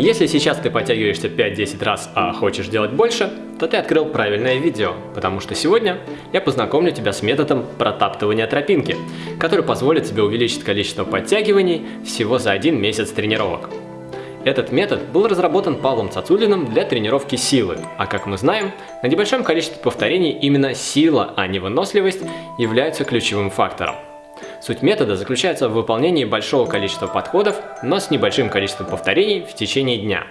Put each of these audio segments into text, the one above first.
Если сейчас ты подтягиваешься 5-10 раз, а хочешь делать больше, то ты открыл правильное видео, потому что сегодня я познакомлю тебя с методом протаптывания тропинки, который позволит тебе увеличить количество подтягиваний всего за один месяц тренировок. Этот метод был разработан Павлом Цацулиным для тренировки силы, а как мы знаем, на небольшом количестве повторений именно сила, а не выносливость являются ключевым фактором. Суть метода заключается в выполнении большого количества подходов, но с небольшим количеством повторений в течение дня.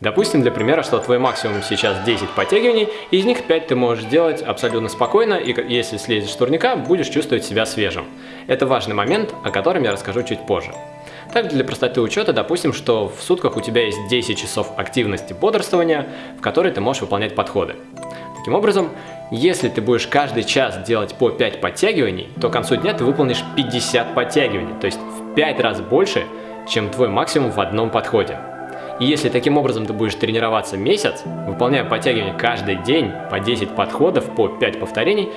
Допустим, для примера, что твой максимум сейчас 10 подтягиваний, из них 5 ты можешь сделать абсолютно спокойно, и если слезешь с турника, будешь чувствовать себя свежим. Это важный момент, о котором я расскажу чуть позже. Также для простоты учета допустим, что в сутках у тебя есть 10 часов активности бодрствования, в которые ты можешь выполнять подходы. Таким образом, если ты будешь каждый час делать по 5 подтягиваний, то к концу дня ты выполнишь 50 подтягиваний, то есть в 5 раз больше, чем твой максимум в одном подходе. И если таким образом ты будешь тренироваться месяц, выполняя подтягивания каждый день по 10 подходов по 5 повторений,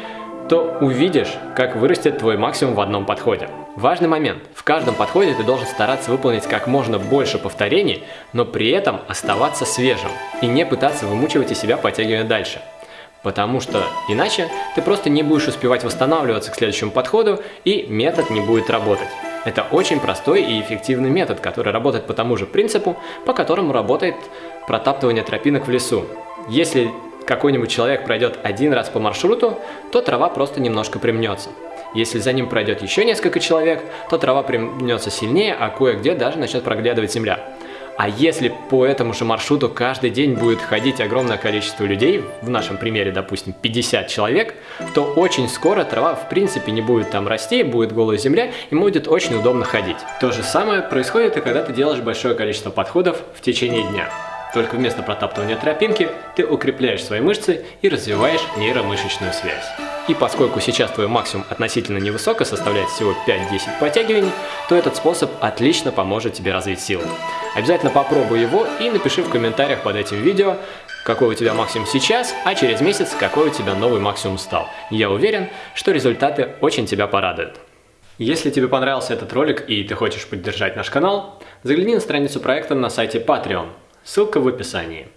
то увидишь, как вырастет твой максимум в одном подходе. Важный момент. В каждом подходе ты должен стараться выполнить как можно больше повторений, но при этом оставаться свежим и не пытаться вымучивать из себя подтягивания дальше. Потому что иначе ты просто не будешь успевать восстанавливаться к следующему подходу и метод не будет работать. Это очень простой и эффективный метод, который работает по тому же принципу, по которому работает протаптывание тропинок в лесу. Если какой-нибудь человек пройдет один раз по маршруту, то трава просто немножко примнется. Если за ним пройдет еще несколько человек, то трава примнется сильнее, а кое-где даже начнет проглядывать земля. А если по этому же маршруту каждый день будет ходить огромное количество людей, в нашем примере, допустим, 50 человек, то очень скоро трава в принципе не будет там расти, будет голая земля и будет очень удобно ходить. То же самое происходит и когда ты делаешь большое количество подходов в течение дня. Только вместо протаптывания тропинки ты укрепляешь свои мышцы и развиваешь нейромышечную связь. И поскольку сейчас твой максимум относительно невысоко, составляет всего 5-10 подтягиваний, то этот способ отлично поможет тебе развить силу. Обязательно попробуй его и напиши в комментариях под этим видео, какой у тебя максимум сейчас, а через месяц какой у тебя новый максимум стал. Я уверен, что результаты очень тебя порадуют. Если тебе понравился этот ролик и ты хочешь поддержать наш канал, загляни на страницу проекта на сайте Patreon, ссылка в описании.